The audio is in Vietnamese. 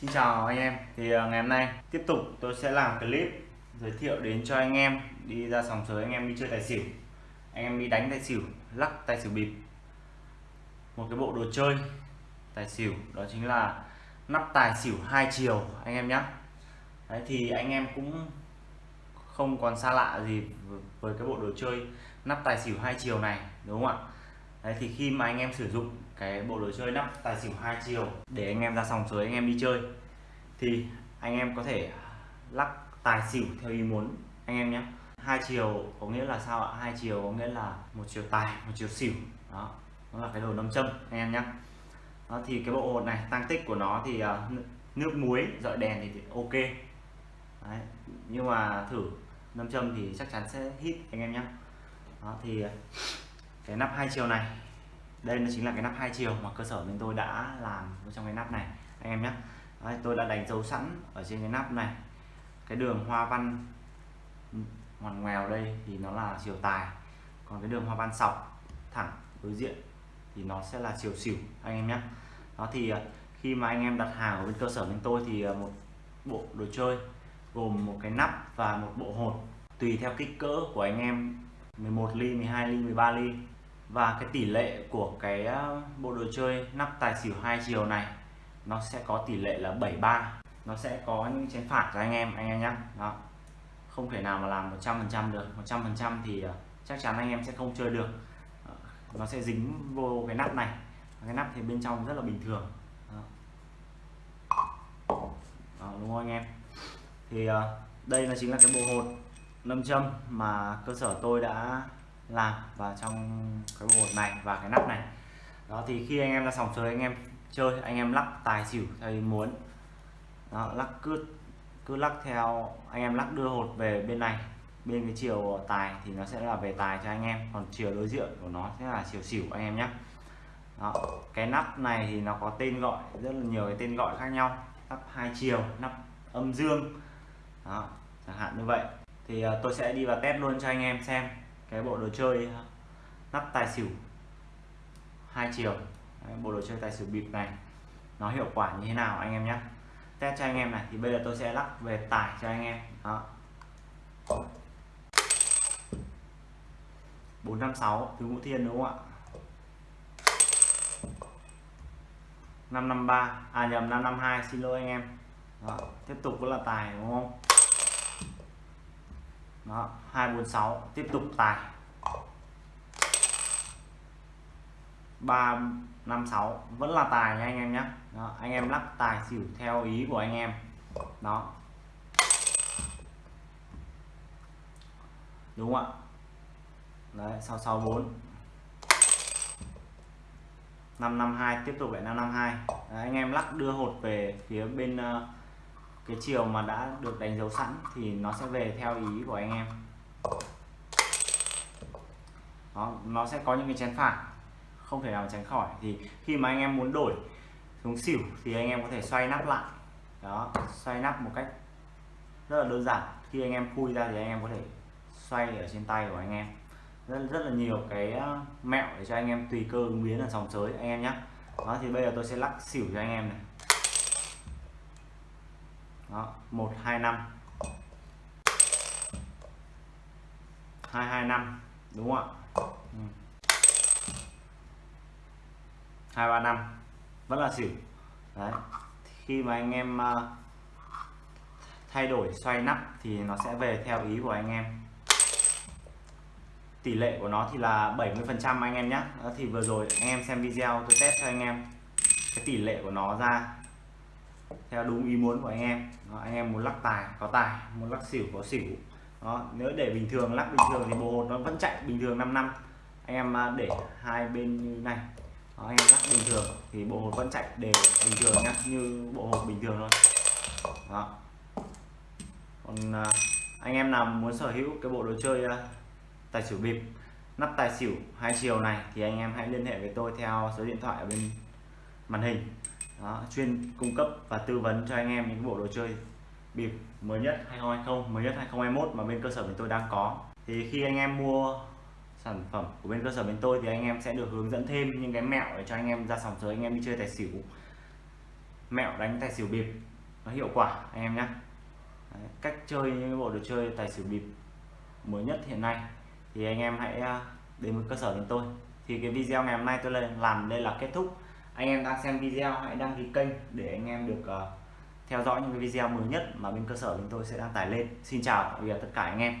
Xin chào anh em. Thì à, ngày hôm nay tiếp tục tôi sẽ làm clip giới thiệu đến cho anh em đi ra sòng sới, anh em đi chơi tài xỉu. Anh em đi đánh tài xỉu, lắc tài xỉu bịp. Một cái bộ đồ chơi tài xỉu, đó chính là nắp tài xỉu hai chiều, anh em nhé Đấy, thì anh em cũng không còn xa lạ gì với cái bộ đồ chơi nắp tài xỉu hai chiều này, đúng không ạ? Đấy, thì khi mà anh em sử dụng cái bộ đồ chơi nắp tài xỉu hai chiều để anh em ra sòng sới anh em đi chơi. Thì anh em có thể lắc tài xỉu theo ý muốn anh em nhé. Hai chiều có nghĩa là sao ạ? Hai chiều có nghĩa là một chiều tài một chiều xỉu. Đó nó là cái đồ nâm châm anh em nhé. Đó thì cái bộ hột này tăng tích của nó thì uh, nước muối dọi đèn thì, thì ok. Đấy. nhưng mà thử nâm châm thì chắc chắn sẽ hít anh em nhé. Đó thì à, cái nắp hai chiều này đây nó chính là cái nắp hai chiều mà cơ sở bên tôi đã làm trong cái nắp này. Anh em nhé. Đấy, tôi đã đánh dấu sẵn ở trên cái nắp này. Cái đường hoa văn ngoằn ngoèo đây thì nó là chiều tài. Còn cái đường hoa văn sọc thẳng đối diện thì nó sẽ là chiều xỉu anh em nhé. Đó thì à, khi mà anh em đặt hàng ở bên cơ sở bên tôi thì à, một bộ đồ chơi gồm một cái nắp và một bộ hột tùy theo kích cỡ của anh em. 11 ly 12 ly 13 ly và cái tỷ lệ của cái ờ, bộ đồ chơi nắp tài xỉu hai chiều này nó sẽ có tỷ lệ là 73 nó sẽ có những chén phạt cho anh em anh em nhé đó. Không thể nào mà làm 100% được. 100% thì ờ, chắc chắn anh em sẽ không chơi được. Ờ, nó sẽ dính vô cái nắp này. Cái nắp thì bên trong rất là bình thường. Đó. Đó, đúng không anh em? Thì đây là chính là cái bộ hột nâm châm mà cơ sở tôi đã làm vào trong cái bộ hột này và cái nắp này. Đó thì khi anh em ra sòng chơi anh em chơi anh em lắc tài xỉu theo ý muốn. Đó, lắc cứ cứ lắc theo anh em lắc đưa hột về bên này bên cái chiều tài thì nó sẽ là về tài cho anh em còn chiều đối diện của nó sẽ là chiều xỉu anh em nhé đó. cái nắp này thì nó có tên gọi rất là nhiều cái tên gọi khác nhau nắp hai chiều nắp âm dương. Đó chẳng hạn như vậy. Thì uh, tôi sẽ đi vào test luôn cho anh em xem cái bộ đồ chơi uh, nắp tài xỉu. Hai chiều. Đấy, bộ đồ chơi tài xỉu bịp này. Nó hiệu quả như thế nào anh em nhé test cho anh em này thì bây giờ tôi sẽ lắp về tài cho anh em. Đó. 456 thứ ngũ thiên đúng không ạ? 553 à nhầm 552 xin lỗi anh em. Đó, tiếp tục vẫn là tài đúng không? Đó 246 tiếp tục tài. 356 vẫn là tài nha anh em nhé đó, anh em lắc tài xỉu theo ý của anh em. Đó. Đúng không ạ? Đấy 664 552 tiếp tục lại 552 đấy, anh em lắc đưa hột về phía bên uh, cái chiều mà đã được đánh dấu sẵn thì nó sẽ về theo ý của anh em. Đó, nó sẽ có những cái chén phạt không thể nào tránh khỏi. Thì khi mà anh em muốn đổi xuống xỉu thì anh em có thể xoay nắp lại. Đó xoay nắp một cách rất là đơn giản. Khi anh em khui ra thì anh em có thể xoay ở trên tay của anh em. Rất rất là nhiều cái ờ, mẹo để cho anh em tùy cơ ứng biến ở sòng sới anh em nhé đó thì bây giờ tôi sẽ lắc xỉu cho anh em này đó, 125 225 đúng không ạ? Ừ. 235 vẫn là xỉu. Đấy. Khi mà anh em ờ, thay đổi xoay nắp thì nó sẽ về theo ý của anh em. Tỷ lệ của nó thì là 70% anh em nhé thì vừa rồi anh em xem video tôi test cho anh em. Cái tỷ lệ của nó ra theo đúng ý muốn của anh em. Đó, anh em muốn lắc tài có tài muốn lắc xỉu có xỉu. Đó nếu để bình thường lắc bình thường thì bộ hột nó vẫn chạy bình thường 5 năm. Anh em à, để hai bên như này. Đó, anh em lắc bình thường thì bộ hột vẫn chạy đều bình thường nhá như bộ hột bình thường thôi. Đó. Còn à, anh em nào muốn sở hữu cái bộ đồ chơi à, tài xỉu bịp nắp tài xỉu hai chiều này thì anh em hãy liên hệ với tôi theo số điện thoại ở bên màn hình đó, chuyên cung cấp và tư vấn cho anh em những bộ đồ chơi bịp mới nhất 2020 mới nhất 2021 mà bên cơ sở bên tôi đang có. Thì khi anh em mua sản phẩm của bên cơ sở bên tôi thì anh em sẽ được hướng dẫn thêm những cái mẹo để cho anh em ra sòng sới anh em đi chơi tài xỉu. Mẹo đánh tài xỉu bịp nó hiệu quả anh em nhé cách chơi những bộ đồ chơi tài xỉu bịp mới nhất hiện nay thì anh em hãy à, đến với cơ sở bên tôi. Thì cái video ngày hôm nay tôi làm đây là kết thúc anh em đang xem video hãy đăng ký kênh để anh em được uh, theo dõi những cái video mới nhất mà bên cơ sở chúng tôi sẽ đăng tải lên. Xin chào tất cả anh em.